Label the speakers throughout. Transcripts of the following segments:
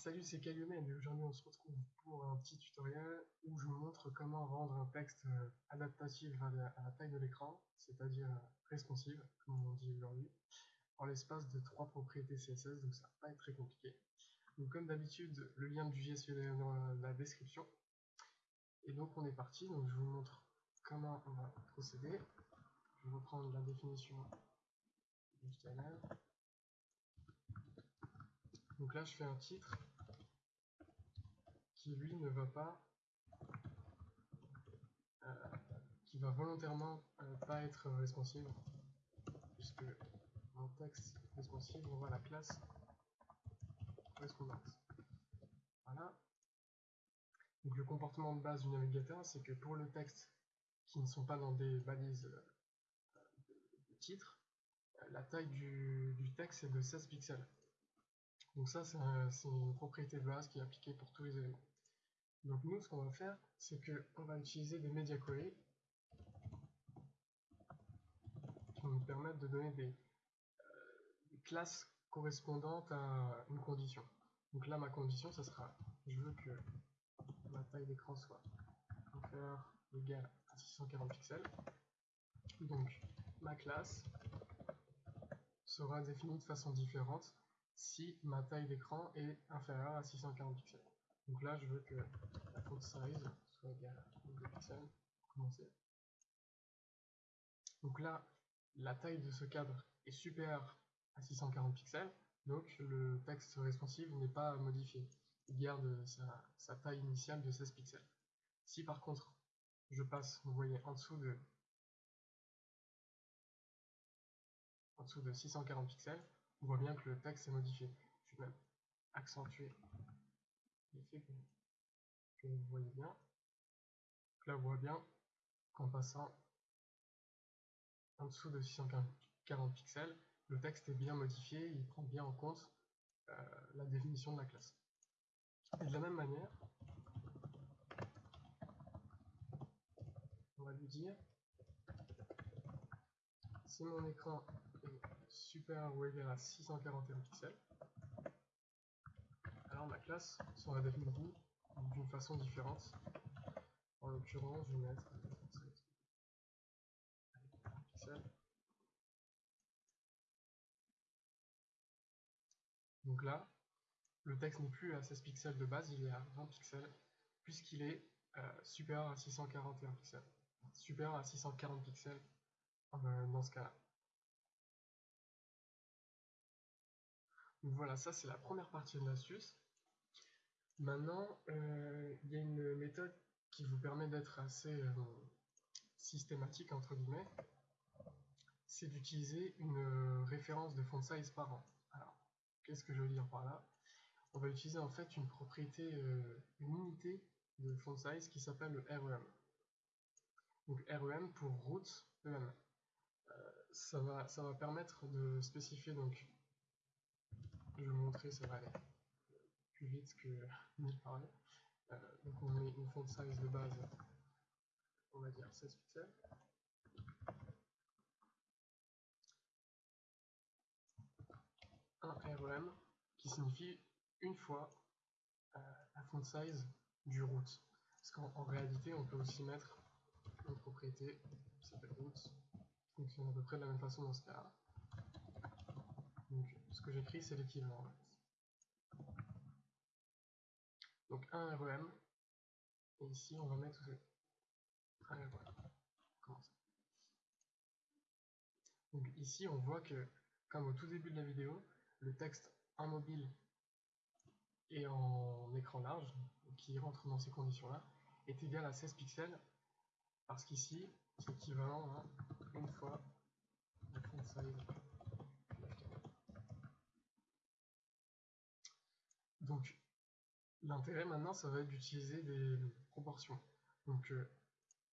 Speaker 1: Salut, c'est Calumet et aujourd'hui on se retrouve pour un petit tutoriel où je vous montre comment rendre un texte euh, adaptatif à la, taille de l'écran, c'est-à-dire euh, responsive, comme on dit aujourd'hui, en l'espace de trois propriétés CSS, donc ça va pas être très compliqué. Donc comme d'habitude, le lien du JS est dans la description. Et donc on est parti, donc je vous montre comment on va procéder. Je vais reprendre la définition du HTML. Donc là je fais un titre lui ne va pas, euh, qui va volontairement euh, pas être responsive, puisque en texte responsive, on voit la classe correspondante. Voilà. Donc le comportement de base du navigateur, c'est que pour le texte qui ne sont pas dans des balises euh, de titre, la taille du, du texte est de 16 pixels. Donc ça, c'est une propriété de base qui est appliquée pour tous les éléments. Donc nous, ce qu'on va faire, c'est qu'on va utiliser des media queries qui vont nous permettre de donner des, euh, classes correspondantes à une condition. Donc là, ma condition, ce sera, je veux que ma taille d'écran soit inférieure ou égale à 640 pixels. Donc ma classe sera définie de façon différente si ma taille d'écran est inférieure à 640 pixels. Donc là, je veux que la font size soit égale à 2 pixels pour commencer. Donc là, la taille de ce cadre est supérieure à 640 pixels, donc le texte responsive n'est pas modifié. Il garde sa, taille initiale de 16 pixels. Si par contre, je passe, vous voyez, en dessous de en dessous de 640 pixels, on voit bien que le texte est modifié. Je vais même accentuer l'effet que, vous voyez bien. là, on bien qu'en passant en dessous de 640 pixels, le texte est bien modifié, il prend bien en compte euh, la définition de la classe. Et de la même manière, on va lui dire si mon écran est supérieur ou égal à 641 pixels, ma classe sera définie d'une façon différente. En l'occurrence, je vais mettre pixels. Donc là, le texte n'est plus à 16 pixels de base, il est à 20 pixels, puisqu'il est euh, supérieur à 641 pixels. Supérieur à 640 pixels euh, dans ce cas-là. Donc voilà, ça c'est la première partie de l'astuce. Maintenant, euh, il y a une méthode qui vous permet d'être assez euh, systématique, entre guillemets, c'est d'utiliser une euh, référence de font size par an. Alors, qu'est-ce que je veux dire par là? On va utiliser en fait une propriété, une unité de font size qui s'appelle le REM. Donc REM pour root EM. ça, va, ça va permettre de spécifier donc je vais vous montrer, ça va aller plus vite que mille parler. Euh, donc on met une font size de base, on va dire 16 pixels. Un REM qui signifie une fois euh, la font size du root. Parce qu'en réalité, on peut aussi mettre une propriété qui s'appelle root, qui fonctionne à peu près de la même façon dans ce cas-là. Donc ce que j'écris, c'est l'équivalent. Donc un REM, et ici on va mettre un REM. Donc ici on voit que, comme au tout début de la vidéo, le texte en mobile et en écran large, qui rentre dans ces conditions-là, est égal à 16 pixels, parce qu'ici, c'est équivalent à une fois la font size Donc, l'intérêt maintenant, ça va être d'utiliser des proportions. Donc, euh,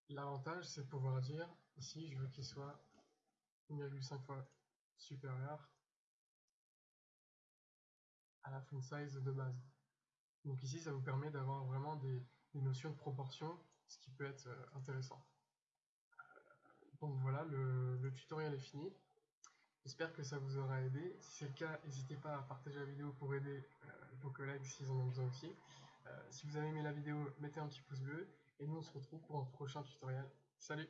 Speaker 1: l'avantage, c'est de pouvoir dire, ici, je veux qu'il soit 1,5 fois supérieur à la font size de base. Donc ici, ça vous permet d'avoir vraiment des, notions de proportion, ce qui peut être euh, intéressant. Donc voilà, le, tutoriel est fini. J'espère que ça vous aura aidé. Si c'est le cas, n'hésitez pas à partager la vidéo pour aider euh, vos collègues s'ils en ont besoin aussi. Euh, si vous avez aimé la vidéo, mettez un petit pouce bleu. Et nous, on se retrouve pour un prochain tutoriel. Salut